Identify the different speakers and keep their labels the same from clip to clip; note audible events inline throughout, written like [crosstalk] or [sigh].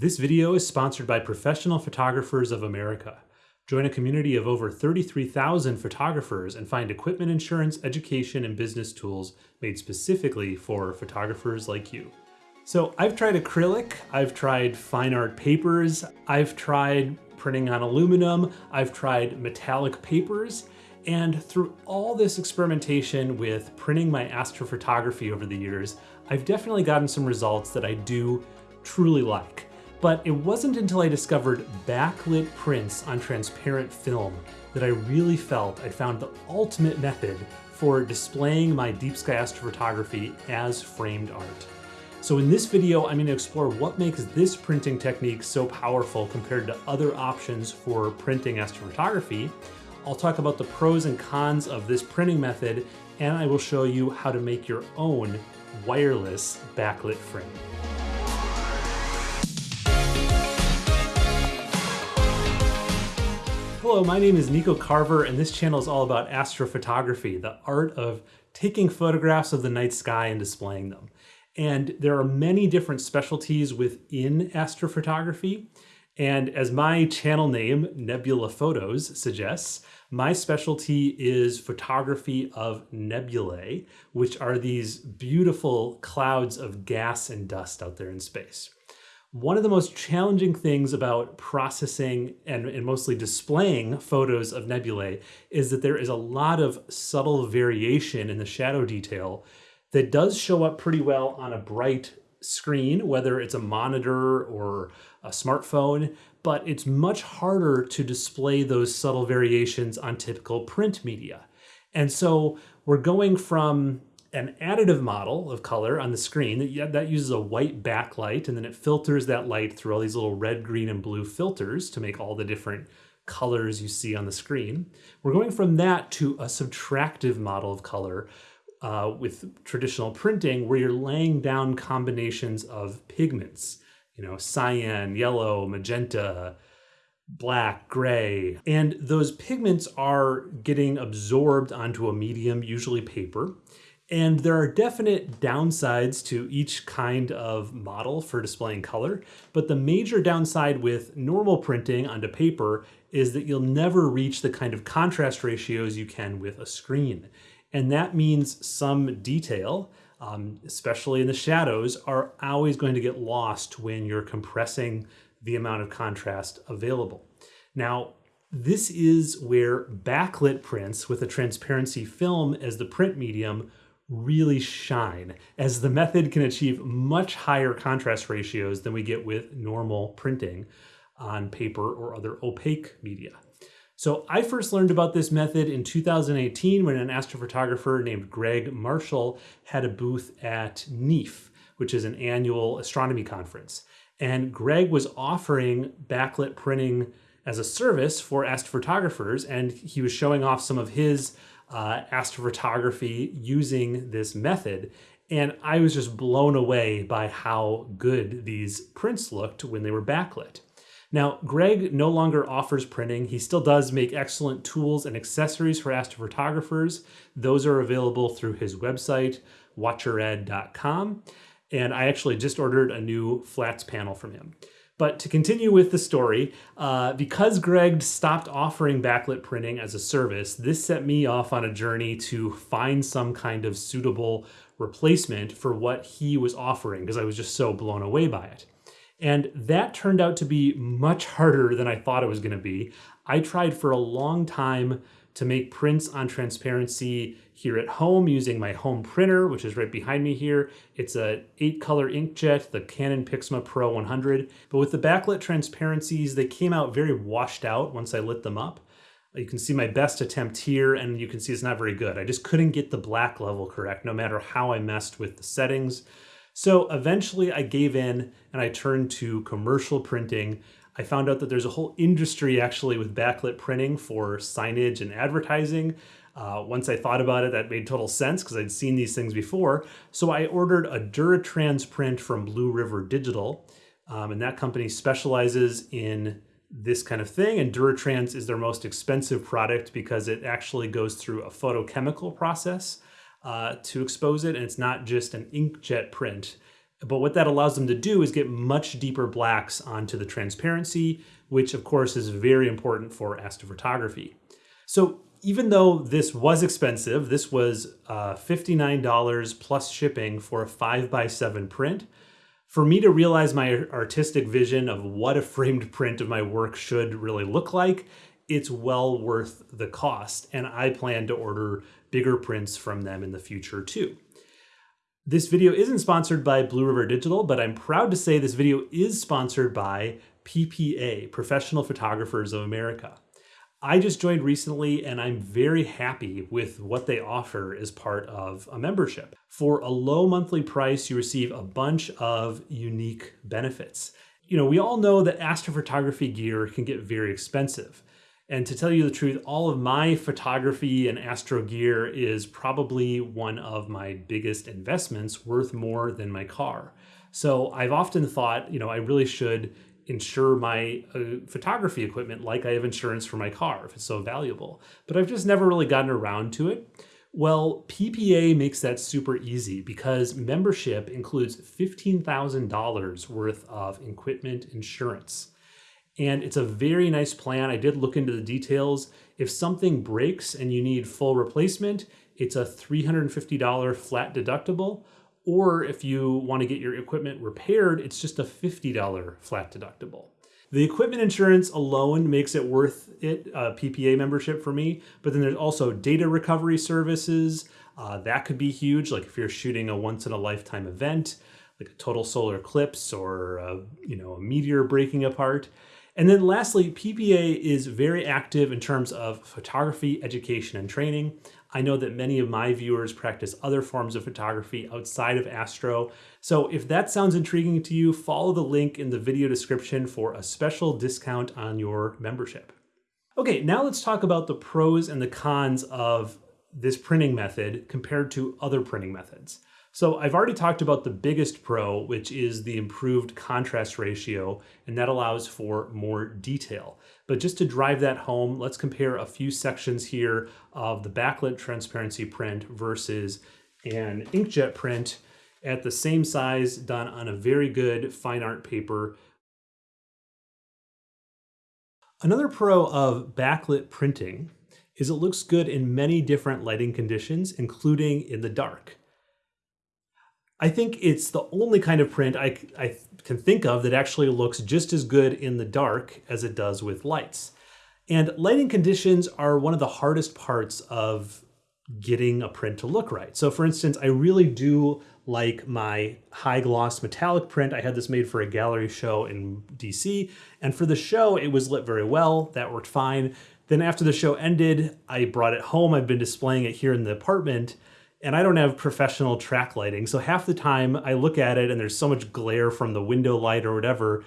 Speaker 1: This video is sponsored by Professional Photographers of America. Join a community of over 33,000 photographers and find equipment insurance, education, and business tools made specifically for photographers like you. So I've tried acrylic, I've tried fine art papers, I've tried printing on aluminum, I've tried metallic papers, and through all this experimentation with printing my astrophotography over the years, I've definitely gotten some results that I do truly like. But it wasn't until I discovered backlit prints on transparent film that I really felt I'd found the ultimate method for displaying my deep sky astrophotography as framed art. So in this video, I'm going to explore what makes this printing technique so powerful compared to other options for printing astrophotography. I'll talk about the pros and cons of this printing method, and I will show you how to make your own wireless backlit frame. Hello, my name is Nico Carver, and this channel is all about astrophotography, the art of taking photographs of the night sky and displaying them. And there are many different specialties within astrophotography. And as my channel name, Nebula Photos, suggests, my specialty is photography of nebulae, which are these beautiful clouds of gas and dust out there in space. One of the most challenging things about processing and, and, mostly displaying photos of nebulae is that there is a lot of subtle variation in the shadow detail that does show up pretty well on a bright screen, whether it's a monitor or a smartphone, but it's much harder to display those subtle variations on typical print media. And so we're going from an additive model of color on the screen that, that uses a white backlight and then it filters that light through all these little red, green, and blue filters to make all the different colors you see on the screen. We're going from that to a subtractive model of color uh, with traditional printing where you're laying down combinations of pigments, you know, cyan, yellow, magenta, black, gray. And those pigments are getting absorbed onto a medium, usually paper. And there are definite downsides to each kind of model for displaying color, but the major downside with normal printing onto paper is that you'll never reach the kind of contrast ratios you can with a screen. And that means some detail, um, especially in the shadows, are always going to get lost when you're compressing the amount of contrast available. Now, this is where backlit prints with a transparency film as the print medium really shine, as the method can achieve much higher contrast ratios than we get with normal printing on paper or other opaque media. So I first learned about this method in 2018 when an astrophotographer named Greg Marshall had a booth at NEAF, which is an annual astronomy conference. And Greg was offering backlit printing as a service for astrophotographers, and he was showing off some of his uh, astrophotography using this method. And I was just blown away by how good these prints looked when they were backlit. Now, Greg no longer offers printing. He still does make excellent tools and accessories for astrophotographers. Those are available through his website, watchered.com. And I actually just ordered a new flats panel from him. But to continue with the story, uh, because Greg stopped offering backlit printing as a service, this set me off on a journey to find some kind of suitable replacement for what he was offering because I was just so blown away by it. And that turned out to be much harder than I thought it was going to be. I tried for a long time to make prints on transparency here at home using my home printer, which is right behind me here. It's a eight color inkjet, the Canon Pixma Pro 100. But with the backlit transparencies, they came out very washed out once I lit them up. You can see my best attempt here and you can see it's not very good. I just couldn't get the black level correct no matter how I messed with the settings. So eventually I gave in and I turned to commercial printing I found out that there's a whole industry actually with backlit printing for signage and advertising. Uh, once I thought about it, that made total sense because I'd seen these things before. So I ordered a Duratrans print from Blue River Digital. Um, and that company specializes in this kind of thing. And Duratrans is their most expensive product because it actually goes through a photochemical process uh, to expose it. And it's not just an inkjet print But what that allows them to do is get much deeper blacks onto the transparency, which of course is very important for astrophotography. So even though this was expensive, this was uh, $59 plus shipping for a 5 by 7 print. For me to realize my artistic vision of what a framed [laughs] print of my work should really look like, it's well worth the cost. And I plan to order bigger prints from them in the future too. This video isn't sponsored by Blue River Digital, but I'm proud to say this video is sponsored by PPA, Professional Photographers of America. I just joined recently and I'm very happy with what they offer as part of a membership. For a low monthly price, you receive a bunch of unique benefits. You know, we all know that astrophotography gear can get very expensive. And to tell you the truth, all of my photography and astro gear is probably one of my biggest investments worth more than my car. So I've often thought, you know, I really should insure my uh, photography equipment like I have insurance for my car if it's so valuable. But I've just never really gotten around to it. Well, PPA makes that super easy because membership includes $15,000 worth of equipment insurance. And it's a very nice plan. I did look into the details. If something breaks and you need full replacement, it's a $350 flat deductible or if you want to get your equipment repaired, it's just a $50 flat deductible. The equipment insurance alone makes it worth it, uh, PPA membership for me, but then there's also data recovery services. Uh, that could be huge, like if you're shooting a once in a lifetime event, like a total solar eclipse or a, you know a meteor breaking apart. And then lastly, PPA is very active in terms of photography, education, and training. I know that many of my viewers practice other forms of photography outside of Astro. So if that sounds intriguing to you, follow the link in the video description for a special discount on your membership. Okay, now let's talk about the pros and the cons of this printing method compared to other printing methods. So I've already talked about the biggest pro, which is the improved contrast ratio, and that allows for more detail. But just to drive that home, let's compare a few sections here of the backlit transparency print versus an inkjet print at the same size done on a very good fine art paper. Another pro of backlit printing is it looks good in many different lighting conditions, including in the dark. I think it's the only kind of print I, I can think of that actually looks just as good in the dark as it does with lights. And lighting conditions are one of the hardest parts of getting a print to look right. So for instance, I really do like my high gloss metallic print. I had this made for a gallery show in DC. And for the show, it was lit very well. That worked fine. Then after the show ended, I brought it home. I've been displaying it here in the apartment and I don't have professional track lighting. So half the time I look at it and there's so much glare from the window light or whatever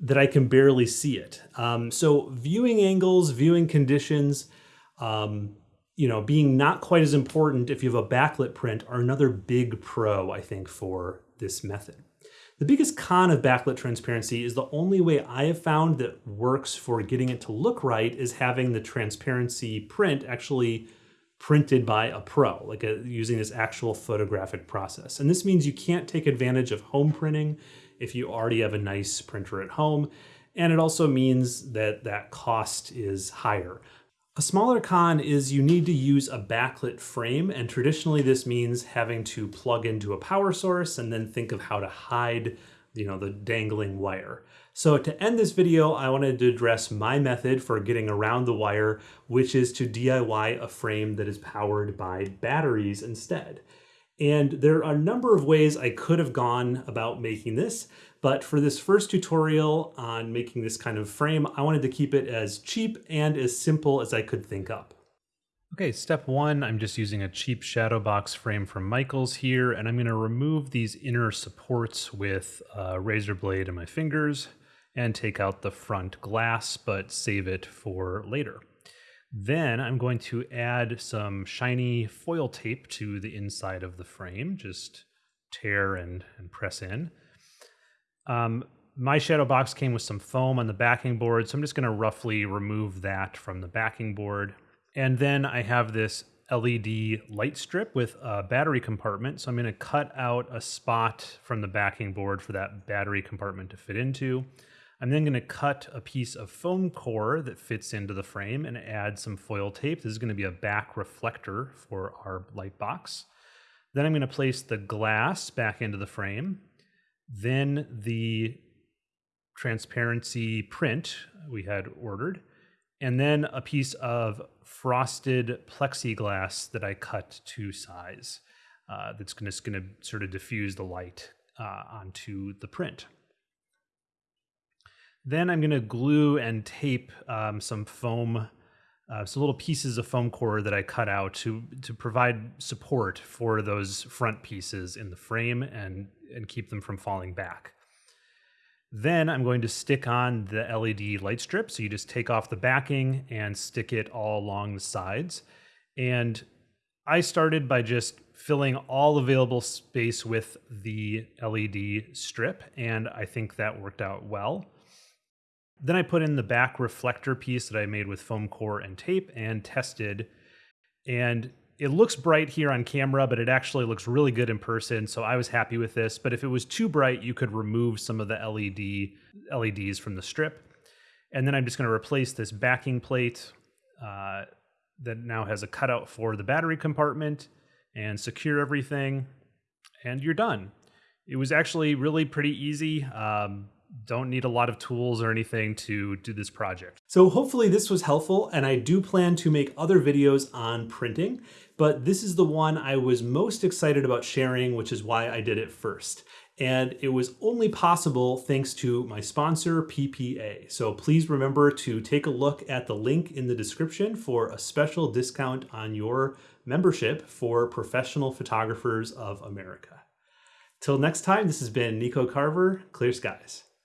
Speaker 1: that I can barely see it. Um, so viewing angles, viewing conditions, um, you know, being not quite as important if you have a backlit print are another big pro, I think, for this method. The biggest con of backlit transparency is the only way I have found that works for getting it to look right is having the transparency print actually printed by a pro, like a, using this actual photographic process. And this means you can't take advantage of home printing if you already have a nice printer at home. And it also means that that cost is higher. A smaller con is you need to use a backlit frame, and traditionally this means having to plug into a power source and then think of how to hide you know, the dangling wire. So to end this video, I wanted to address my method for getting around the wire, which is to DIY a frame that is powered by batteries instead. And there are a number of ways I could have gone about making this, but for this first tutorial on making this kind of frame, I wanted to keep it as cheap and as simple as I could think up. Okay, step one, I'm just using a cheap shadow box frame from Michaels here, and I'm gonna remove these inner supports with a razor blade and my fingers and take out the front glass, but save it for later. Then I'm going to add some shiny foil tape to the inside of the frame, just tear and, and press in. Um, my shadow box came with some foam on the backing board, so I'm just gonna roughly remove that from the backing board and then I have this LED light strip with a battery compartment. So I'm going to cut out a spot from the backing board for that battery compartment to fit into. I'm then going to cut a piece of foam core that fits into the frame and add some foil tape. This is going to be a back reflector for our light box. Then I'm going to place the glass back into the frame. Then the transparency print we had ordered. And then a piece of frosted plexiglass that I cut to size. Uh, that's going to sort of diffuse the light uh, onto the print. Then I'm going to glue and tape um, some foam, uh, some little pieces of foam core that I cut out to to provide support for those front pieces in the frame and and keep them from falling back. Then I'm going to stick on the LED light strip. So you just take off the backing and stick it all along the sides. And I started by just filling all available space with the LED strip, and I think that worked out well. Then I put in the back reflector piece that I made with foam core and tape and tested. And it looks bright here on camera, but it actually looks really good in person. So I was happy with this. But if it was too bright, you could remove some of the LED LEDs from the strip. And then I'm just going to replace this backing plate uh, that now has a cutout for the battery compartment and secure everything. And you're done. It was actually really pretty easy. Um, don't need a lot of tools or anything to do this project. So hopefully this was helpful and I do plan to make other videos on printing, but this is the one I was most excited about sharing, which is why I did it first. And it was only possible thanks to my sponsor, PPA. So please remember to take a look at the link in the description for a special discount on your membership for Professional Photographers of America. Till next time, this has been Nico Carver, Clear Skies.